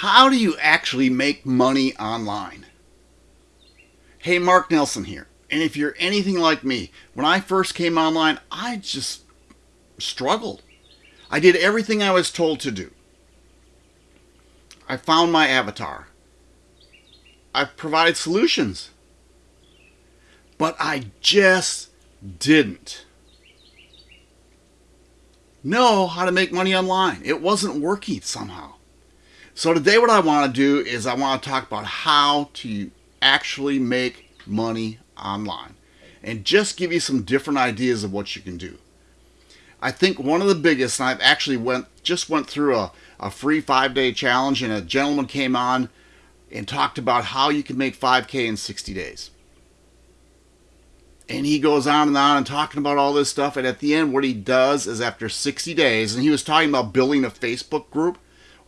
How do you actually make money online? Hey, Mark Nelson here. And if you're anything like me, when I first came online, I just struggled. I did everything I was told to do. I found my avatar. I provided solutions. But I just didn't know how to make money online. It wasn't working somehow. So today what I want to do is I want to talk about how to actually make money online and just give you some different ideas of what you can do. I think one of the biggest, and I've actually went just went through a, a free five day challenge and a gentleman came on and talked about how you can make 5K in 60 days. And he goes on and on and talking about all this stuff. And at the end, what he does is after 60 days, and he was talking about building a Facebook group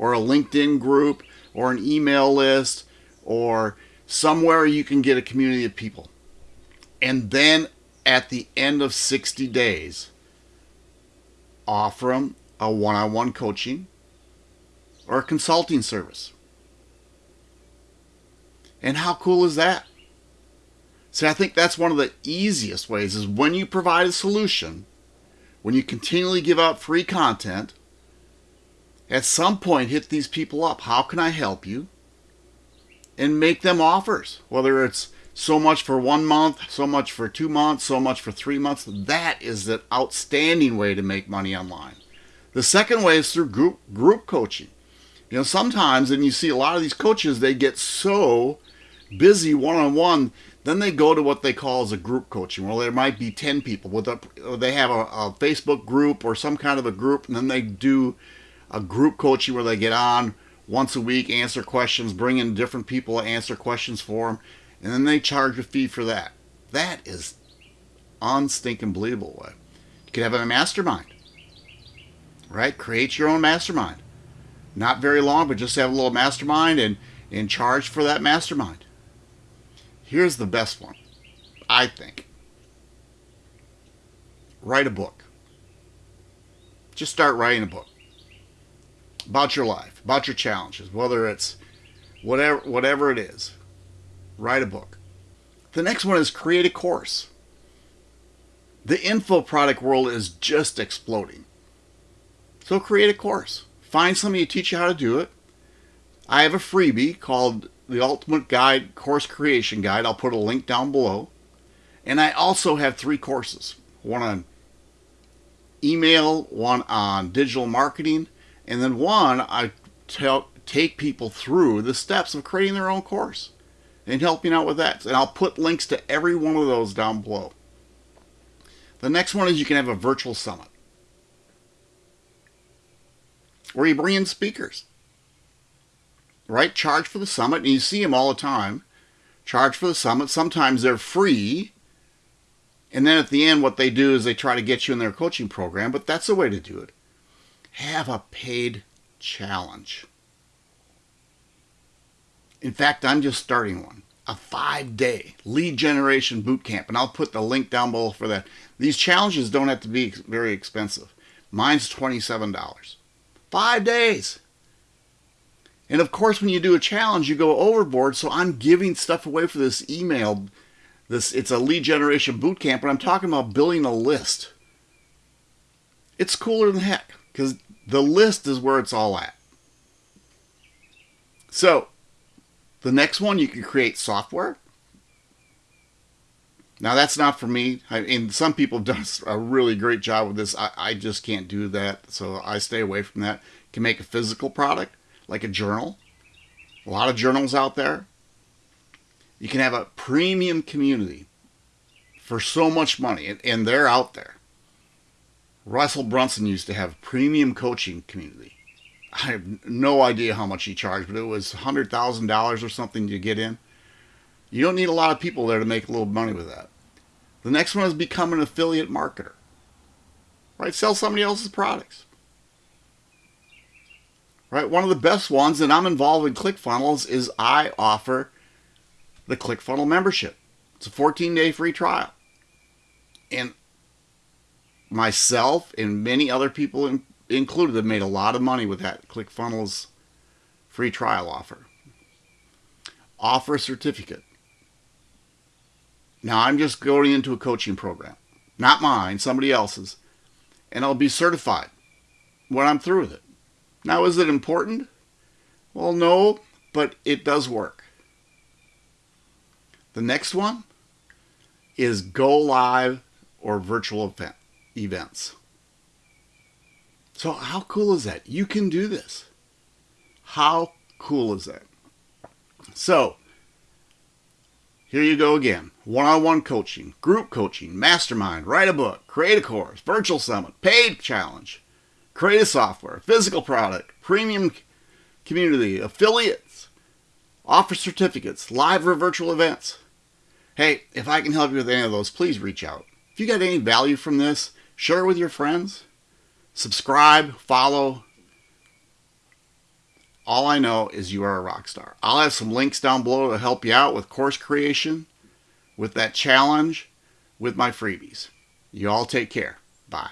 or a LinkedIn group or an email list or somewhere you can get a community of people. And then at the end of 60 days, offer them a one on one coaching or a consulting service. And how cool is that? See, I think that's one of the easiest ways is when you provide a solution, when you continually give out free content, at some point hit these people up. How can I help you? And make them offers, whether it's so much for one month, so much for two months, so much for three months. That is the outstanding way to make money online. The second way is through group group coaching. You know, sometimes, and you see a lot of these coaches, they get so busy one on one then they go to what they call as a group coaching. Well, there might be 10 people. With a, they have a, a, Facebook group or some kind of a group, and then they do a group coaching where they get on once a week, answer questions, bring in different people, to answer questions for them, and then they charge a fee for that. That is unstinking believable way. You could have a mastermind, right? Create your own mastermind. Not very long, but just have a little mastermind and, and charge for that mastermind Here's the best one, I think. Write a book. Just start writing a book about your life, about your challenges, whether it's whatever whatever it is. Write a book. The next one is create a course. The info product world is just exploding. So create a course. Find somebody to teach you how to do it. I have a freebie called the Ultimate Guide Course Creation Guide. I'll put a link down below. And I also have three courses one on email, one on digital marketing, and then one I tell, take people through the steps of creating their own course and helping out with that. And I'll put links to every one of those down below. The next one is you can have a virtual summit where you bring in speakers right? Charge for the summit, and you see them all the time. Charge for the summit. Sometimes they're free. And then at the end, what they do is they try to get you in their coaching program, but that's the way to do it. Have a paid challenge. In fact, I'm just starting one a five day lead generation boot camp, and I'll put the link down below for that. These challenges don't have to be very expensive. Mine's $27. Five days. And of course, when you do a challenge, you go overboard. So I'm giving stuff away for this email. This it's a lead generation boot camp, but I'm talking about building a list. It's cooler than heck because the list is where it's all at. So the next one, you can create software. Now that's not for me. I mean, some people do a really great job with this. I, I just can't do that, so I stay away from that. You can make a physical product like a journal. A lot of journals out there. You can have a premium community for so much money, and, and they're out there. Russell Brunson used to have premium coaching community. I have no idea how much he charged, but it was $100,000 or something to get in. You don't need a lot of people there to make a little money with that. The next one is become an affiliate marketer. Right? Sell somebody else's products right? One of the best ones, and I'm involved in ClickFunnels, is I offer the ClickFunnels membership. It's a 14 day free trial. And myself and many other people in, included have made a lot of money with that ClickFunnels free trial offer. Offer a certificate. Now I'm just going into a coaching program, not mine, somebody else's, and I'll be certified when I'm through with it. Now, is it important? Well, no, but it does work. The next one is go live or virtual event, events. So how cool is that? You can do this. How cool is that? So here you go again. One-on-one coaching, group coaching, mastermind, write a book, create a course, virtual summit, paid challenge, create a software, physical product, premium community, affiliates, offer certificates, live or virtual events. Hey, if I can help you with any of those, please reach out. If you got any value from this, share it with your friends, subscribe, follow. All I know is you are a rock star. I'll have some links down below to help you out with course creation, with that challenge, with my freebies. You all take care. Bye.